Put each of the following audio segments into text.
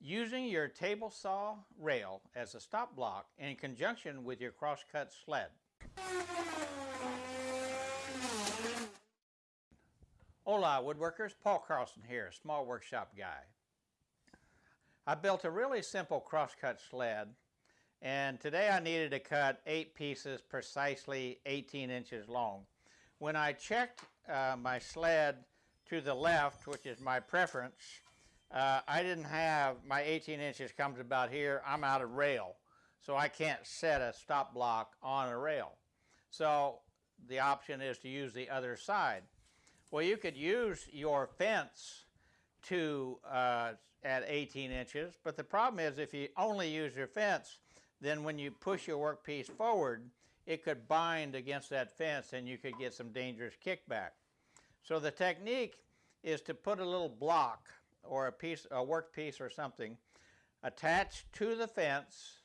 Using your table saw rail as a stop block in conjunction with your crosscut sled. Hola woodworkers, Paul Carlson here, small workshop guy. I built a really simple crosscut sled and today I needed to cut eight pieces precisely 18 inches long. When I checked uh, my sled to the left, which is my preference, uh, I didn't have, my 18 inches comes about here, I'm out of rail. So I can't set a stop block on a rail. So the option is to use the other side. Well, you could use your fence to uh, at 18 inches, but the problem is if you only use your fence, then when you push your workpiece forward, it could bind against that fence and you could get some dangerous kickback. So the technique is to put a little block or a piece, a work piece or something attached to the fence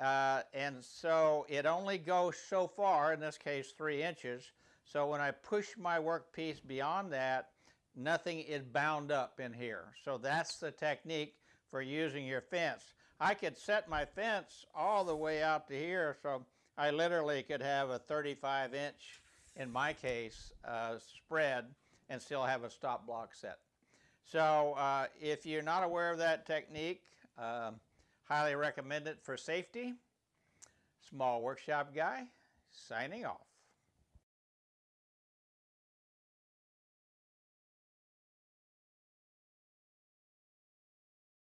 uh, and so it only goes so far, in this case three inches, so when I push my workpiece beyond that, nothing is bound up in here. So that's the technique for using your fence. I could set my fence all the way out to here, so I literally could have a 35 inch, in my case, uh, spread and still have a stop block set. So uh, if you're not aware of that technique, um, highly recommend it for safety. Small Workshop Guy, signing off.